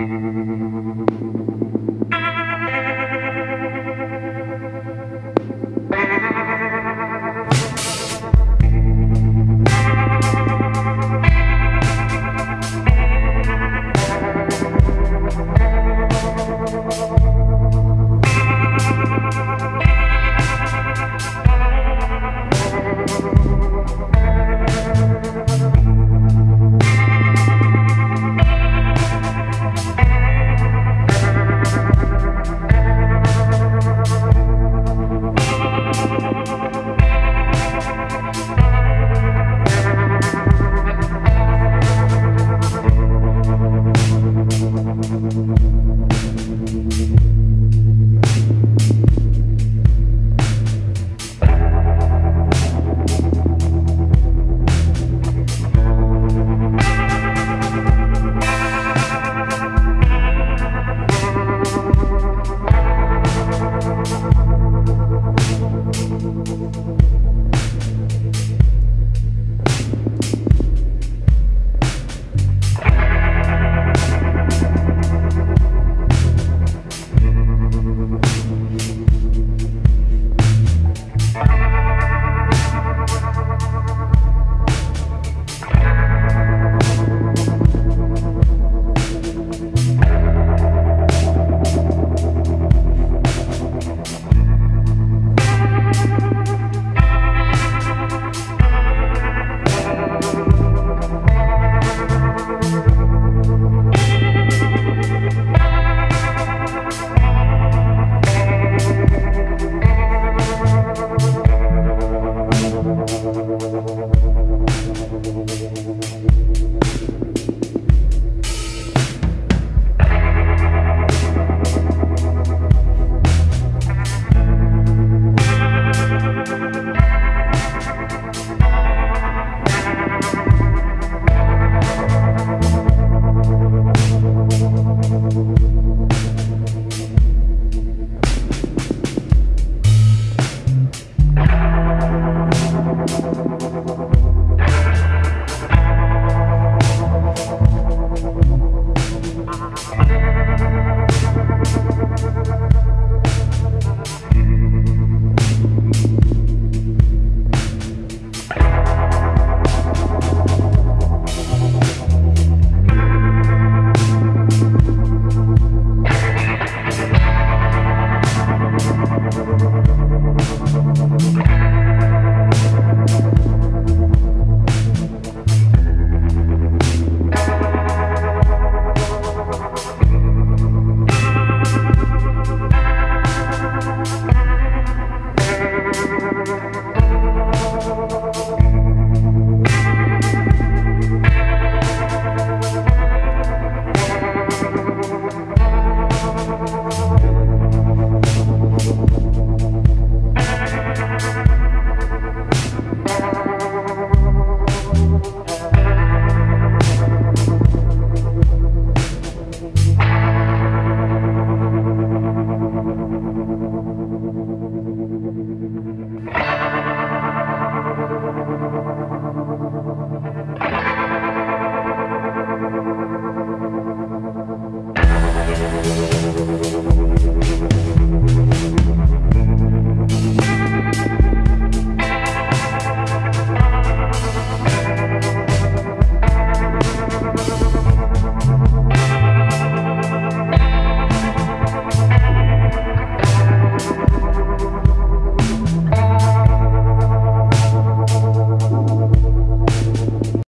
Thank you. Gracias.